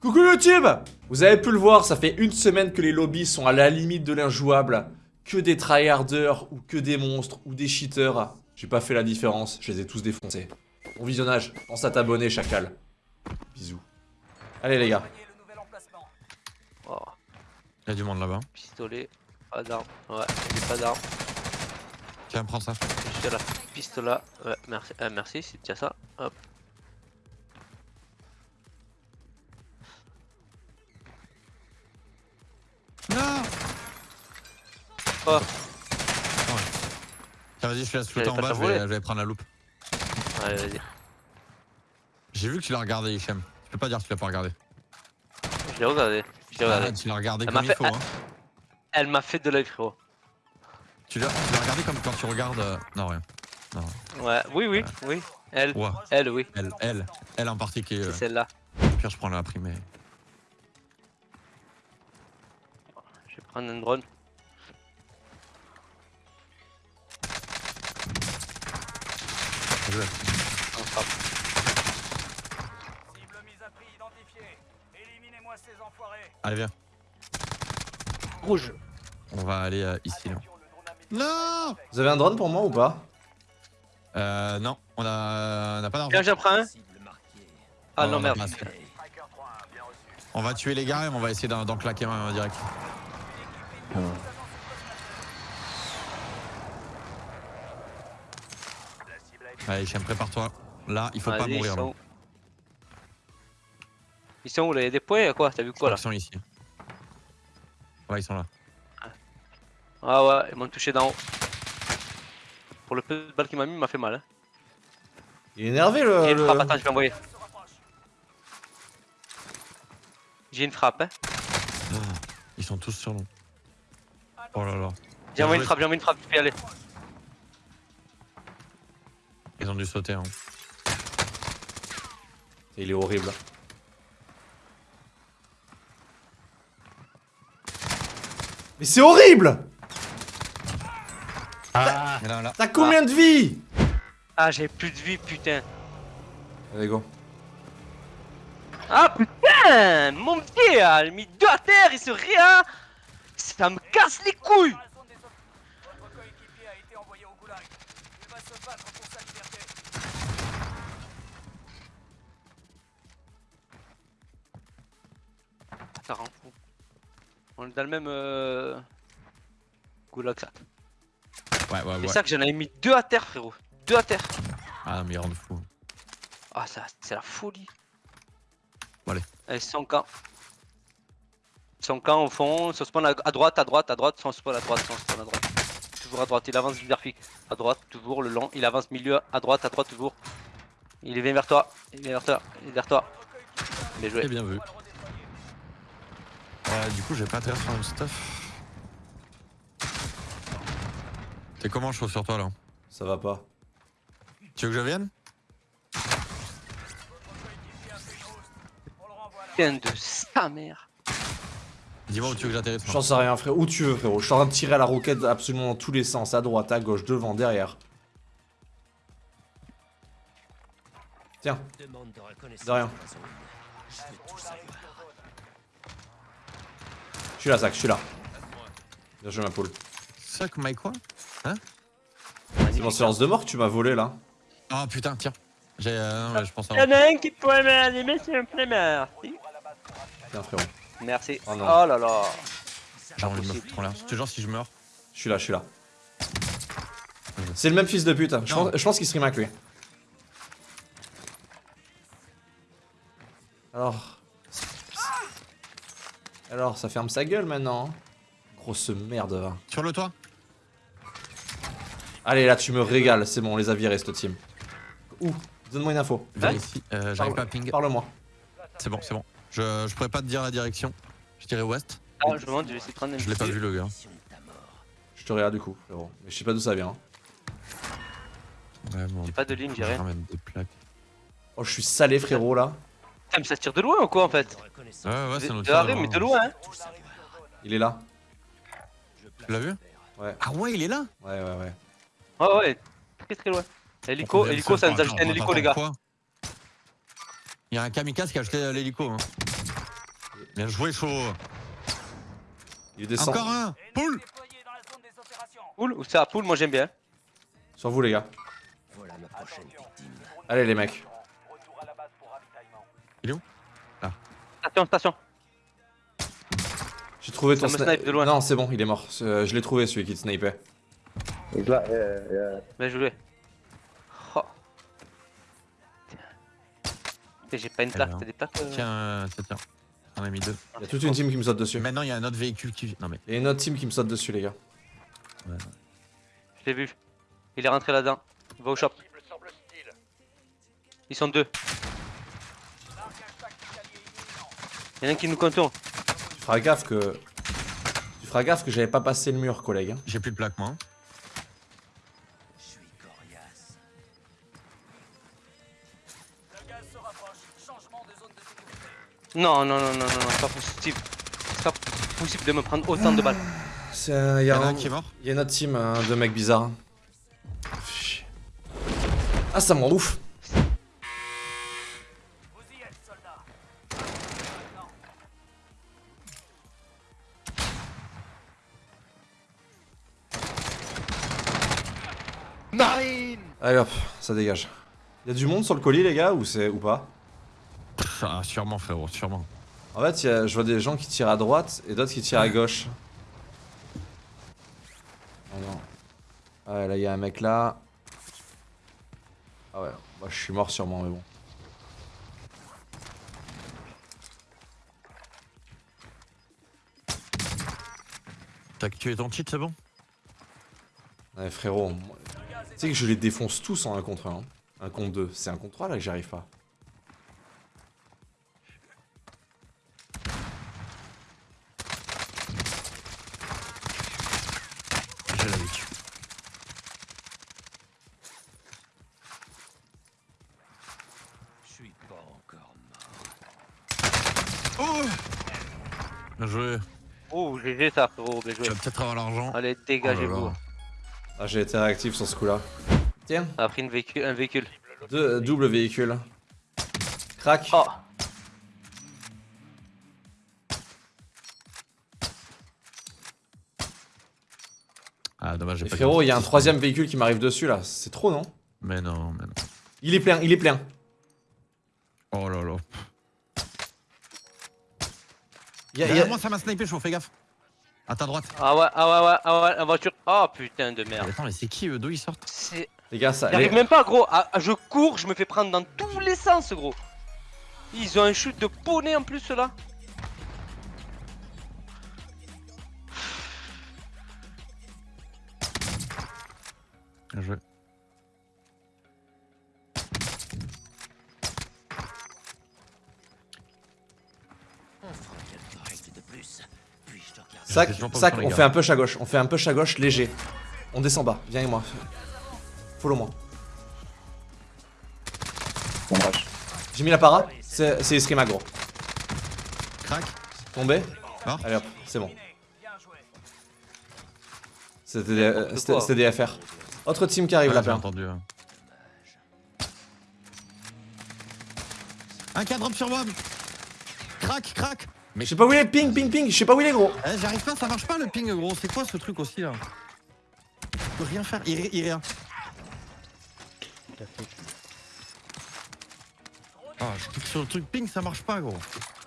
Coucou YouTube Vous avez pu le voir, ça fait une semaine que les lobbies sont à la limite de l'injouable. Que des tryharders, ou que des monstres, ou des cheaters. J'ai pas fait la différence, je les ai tous défoncés. Bon visionnage, pense à t'abonner, chacal. Bisous. Allez les gars. Oh, Il y a du monde là-bas. pistolet, pas d'arme. Ouais, j'ai pas d'arme. Tiens, prends ça. Juste pistolet. Ouais, merci, euh, merci, c'est déjà ça. Hop. Non Oh. Tiens, vas-y, je laisse J'allais flotter en bas, je vais, voler. je vais prendre la loupe. Allez, vas-y. J'ai vu que tu l'as regardé, Hichem. Tu peux pas dire que tu l'as pas regardé. Je l'ai regardé. Je l'ai regardé. Ah, tu l'as regardé Elle comme il fait- faut. Hein. Elle m'a fait de l'œil, frérot. Tu l'as regardé comme quand tu regardes. euh, Non, rien. Ouais, oui, oui, oui. Elle, Ouais, elle, oui. elle, elle, elle en partie qui est. C'est euh, celle-là. Pire, je prends la primée. On frappe. Cible mise à prix identifiée. Éliminez-moi ces enfoirés. Allez, viens. Rouge. On va aller euh, ici. Là. Non Vous avez un drone pour moi ou pas? Euh, non, on a, on a pas d'argent. Tiens, j'en prends un. Ah Oh, non, merde. On va tuer les gars et on va essayer d'en d'en claquer un direct. Allez, Hichem, prépare-toi. Là, il faut pas mourir. Ils Là. sont où Ils sont où là? Il y a des points, quoi? T'as vu quoi là? Ils sont ici. Ouais, ils sont là. Ah ouais, ils m'ont touché d'en haut. Pour le peu de balle qu'il m'a mis, il m'a fait mal. Hein. Il est énervé le... J'ai une le- frappe, attends, je vais envoyer. J'ai une frappe, hein. Ils sont tous sur nous. Oh là là. J'ai envoyé une frappe, j'ai envoyé une frappe, tu peux y aller. Ils ont dû sauter. Hein. Il est horrible. Mais c'est horrible là. T'as combien de vie Ah, j'ai plus de vie, putain. Allez go. Ah putain Mon pied, il a mis deux à terre, il se rien Ça me casse les couilles. Il. Ça rend fou. On est dans le même... Euh... Goulag, ça. Ouais, ouais, C'est ouais. ça que j'en avais mis deux à terre, frérot. Deux à terre. Ah non, mais ils rendent fou. Ah, ça, c'est la folie. Bon, allez. Allez, son camp. Son camp au fond, son spawn à, à droite, à droite, à droite, son spawn à droite, son spawn à droite. Toujours à droite, il avance Zerfik. À droite, toujours le long, il avance milieu, à droite, à droite, toujours. Il vient vers toi, il vient vers toi, il est vers toi. Bien joué. Et bien vu. Euh, du coup, j'ai pas intérêt sur le stuff. T'es comment chaud sur toi là Ça va pas. Tu veux que je vienne Putain de sa mère. Dis-moi où tu veux que j'atterrisse. J'en sais rien frérot, où tu veux frérot. Je suis en train de tirer à la roquette absolument dans tous les sens, à droite, à gauche, devant, derrière. Tiens, de rien. Je suis là, Zach, je suis là. Bien joué ma poule. Suck my quoi? C'est mon silence de mort que tu m'as volé là. Oh putain, tiens. J'ai. euh, je pense à. Il y en a un qui pourrait m'animer, s'il me plaît, merci. Tiens frérot, Merci. Oh Oh, non. là là. J'ai envie de me impossible. foutre en l'air. Toujours si je meurs. je suis là, je suis là. C'est le même fils de pute, hein. je pense, je pense qu'il stream avec lui. Alors... Alors, ça ferme sa gueule maintenant. hein. Grosse merde. va. Sur le toit Allez, là, tu me régales. C'est bon, on les a virés, cette team. Où? Donne-moi une info. Viens ici. Euh, J'arrive pas à ping. Parle-moi. C'est bon, c'est bon. Je, je pourrais pas te dire la direction. Je dirais ouest. Ah, je me demande, je vais essayer de prendre Je l'ai pas vu le gars. Je te regarde du coup, frérot. Mais je sais pas d'où ça vient. hein. Ouais, bon. J'ai pas de ligne, j'ai Je rien. ramène des plaques. Oh, je suis salé, frérot, là. Putain, mais ça se tire de loin ou quoi en fait? Ouais, ouais, c'est notre de mais de loin, hein Il est là. Tu l'as vu? Ouais. Ah ouais, il est là? Ouais, ouais, ouais. Ouais, ouais, très très loin. Hélico, hélico, ça nous a jeté un hélico, les gars. Il y a un kamikaze qui a acheté l'hélico. Hein. Bien joué, chaud. Il descend. Encore un Poule. Poule ou ça Poule, moi j'aime bien. Sur vous, les gars. Allez, les mecs. Retour à la base pour ravitaillement. Station, station. J'ai trouvé ton me sni- snipe de loin. Non, c'est bon, il est mort. Euh, Je l'ai trouvé, celui qui te snipait. Yeah. Bien joué. J'ai pas une plaque, t'as des plaques euh Tiens, euh, tiens. On a mis deux. Il y a toute une team qui me saute dessus. Maintenant, il y a un autre véhicule qui. Non, mais. Il y a une autre team qui me saute dessus, les gars. Je l'ai vu. Il est rentré là-dedans. Il va au shop. Ils sont deux. Il y en a un qui nous contourne. Tu feras gaffe que. Tu feras gaffe que j'avais pas passé le mur, collègue. hein. J'ai plus de plaque, moi. Non, non, non, non, non, non, c'est pas possible. C'est pas possible de me prendre autant de balles. C'est un- Il y, Il y a en a un- un qui est mort. il y a une autre team hein, de mecs bizarres. Ah, ça ouf. Y êtes, soldats. Non. Allez hop, ça dégage. Il y a du monde sur le colis, les gars, ou, c'est ou pas? Ah, sûrement, frérot, sûrement. En fait, il y a- je vois des gens qui tirent à droite et d'autres qui tirent à gauche. Ah non. Ah ouais, là, il y a un mec là. Ah ouais, moi je suis mort sûrement, mais bon. T'as tué ton cheat, c'est bon? Ouais, frérot, tu sais que je les défonce tous en 1 contre 1. Un contre 2. C'est un contre 3 là que j'y arrive pas. Joué. Oh, GG ça, frérot, bien joué. Tu vas peut-être avoir l'argent. Allez, Oh dégagez-vous. Ah, j'ai été réactif sur ce coup-là. Tiens, On a pris une véhicule, un véhicule. deux, double véhicule. Crac. Oh, Ah, dommage, j'ai pas frérot, il y a un troisième véhicule qui m'arrive dessus là. C'est trop, non? Mais non, mais non. Il est plein, il est plein. Oh là là. Il y a- y a- moi, ça m'a snipé, chaud, fais gaffe. À ta droite. ah ouais, ah ouais, ouais, ah ouais, la voiture. Oh putain de Mais merde. attends, mais c'est qui eux D'où ils sortent C'est- Les gars, ça. J'arrive les- même pas, gros. Ah, je cours, je me fais prendre dans tous les sens, gros. Ils ont un chute de poney en plus, là. Bien joué. Sac, sac, on fait un push à gauche. On fait un push à gauche léger. On descend bas. Viens avec moi. Follow moi. On rush. J'ai mis la para. C'est Eskrima, gros. Crac. Tombé. Mort. Allez hop, c'est bon. C'était des, euh, des FR. Autre team qui arrive Ouais, là, entendu. hein. Un drop sur moi Crac, crac Je sais pas où il est, ping, ping, ping. Je sais pas où il est, gros. Eh, J'arrive pas, ça marche pas le ping gros, c'est quoi ce truc aussi là Je peux rien faire, il, il rien. Ah, je clique sur le truc ping, ça marche pas gros.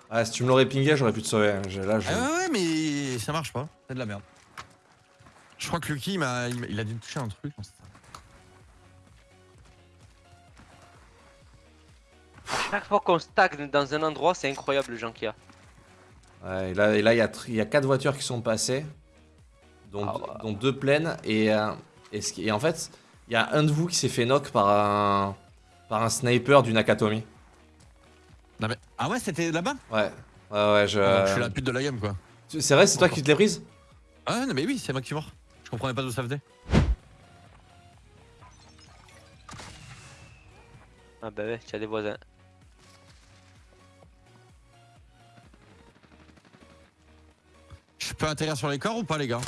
Ah, si tu me l'aurais pingé, j'aurais pu te sauver. Là, je. Ah ouais, ouais, mais ça marche pas, c'est de la merde. Je crois que Lucky, il, m'a- il, a dû toucher un truc. Chaque fois qu'on stagne dans un endroit, c'est incroyable le gens qu'il y a. Ouais, et là, et là, il y, a y quatre voitures qui sont passées, dont, Ah ouais. dont deux pleines, et, euh, et, ce qui- et en fait, il y a un de vous qui s'est fait knock par un, par un sniper du Nakatomi. Non, mais... Ah ouais, c'était là-bas? Ouais, ouais, ouais, je. Ah, donc Je suis la pute de la game quoi. C'est vrai, c'est toi qui te l'es prise? Ah non, mais oui, c'est moi qui suis mort. Je comprenais pas d'où ça venait. Ah bah ouais, tu as des voisins. Je peux atterrir sur les corps ou pas, les gars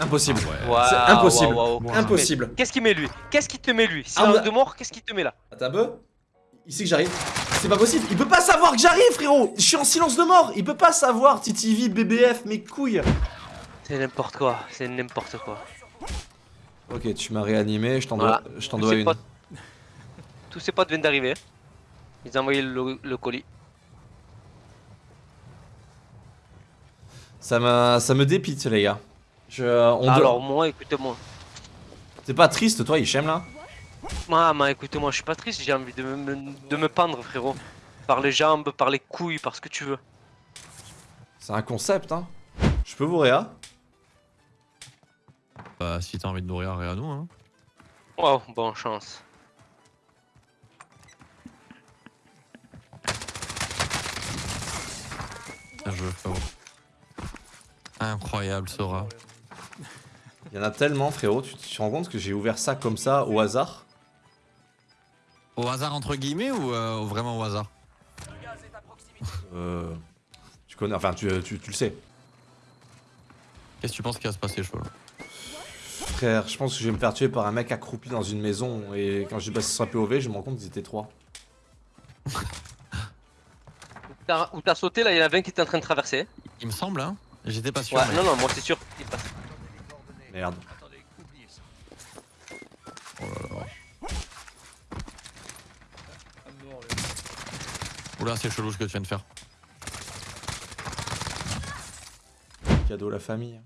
Impossible. Ah C'est impossible. Impossible. Qu'est-ce qu'il met lui? Qu'est-ce qu'il te met lui? Si Ah, un de mort, qu'est-ce qu'il te met là? Attends un peu. Ici que j'arrive. c'est pas possible. Il peut pas savoir que j'arrive, frérot. Je suis en silence de mort. Il peut pas savoir, TTV, BBF, mes couilles. C'est n'importe quoi, c'est n'importe quoi. Ok, tu m'as réanimé, je t'en Voilà. dois, je une. potes- Tous ses potes viennent d'arriver. Ils ont envoyé le, le colis. Ça me, ça me dépite, les gars. Je, on doit- Alors moi, écoutez-moi. T'es pas triste, toi, Hichem, là? Moi, moi, écoutez-moi, je suis pas triste, j'ai envie de me, de me pendre, frérot. Par les jambes, par les couilles, par ce que tu veux. C'est un concept, hein. Je peux vous réa Bah, si t'as envie de rien à nous, hein. Wow, bonne chance. Bien joué, frérot. Incroyable, Sora. Il y en a tellement, frérot. Tu tu te rends compte que j'ai ouvert ça comme ça, au hasard? Au hasard, entre guillemets, ou euh, vraiment au hasard? Le gaz est à proximité. Euh. Tu connais, enfin, tu, tu, tu le sais. Qu'est-ce que tu penses qui va se passer, là Frère, je pense que je vais me faire tuer par un mec accroupi dans une maison. Et quand j'ai passé sur un POV, je me rends compte qu'ils étaient trois. Où t'as sauté, là, il y en avait un qui était en train de traverser. Il me semble, hein J'étais pas sûr. Ouais, mais- non, non, moi c'est sûr. passe. Merde. Oh là là. Oula, c'est chelou ce que tu viens de faire. Cadeau à la famille.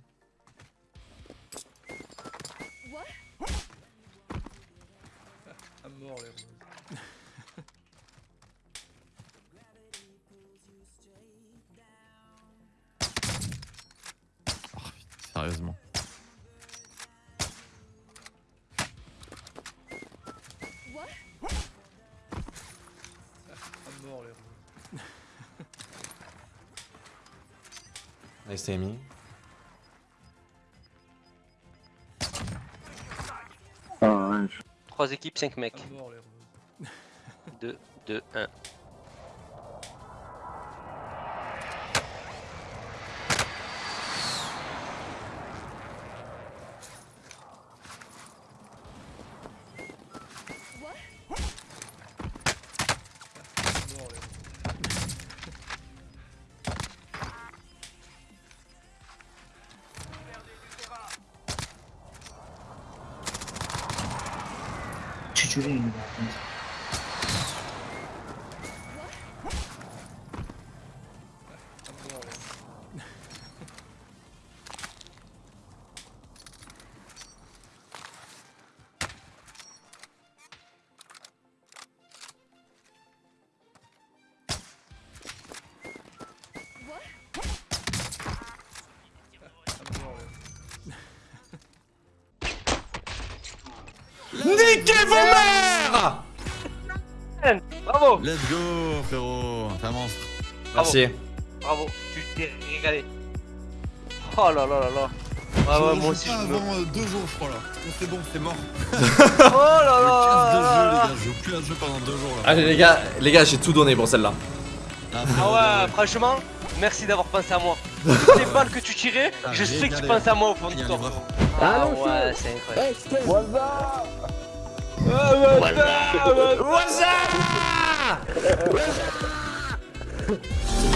Sérieusement. Nice Amy. Ah, 3 équipes, 5 mecs. 2, 2, 1. 出定ようにな。Niquez vos mères Bravo Let's go, frérot. T'es un monstre. Merci. Bravo, tu t'es régalé. Oh là là là là. Ah ouais, moi aussi je me. avant euh, deux jours, je crois là. C'est bon, c'est mort. Oh là là de. Je joue plus à ce jeu pendant deux jours là. Allez les gars, les gars, j'ai tout donné pour celle-là. Ah ouais, franchement, merci d'avoir pensé à moi. Toutes les balles que tu tirais, Ah, je sais que tu penses à moi au fond un corps. livreur. Ah ouais, c'est incroyable. What's up?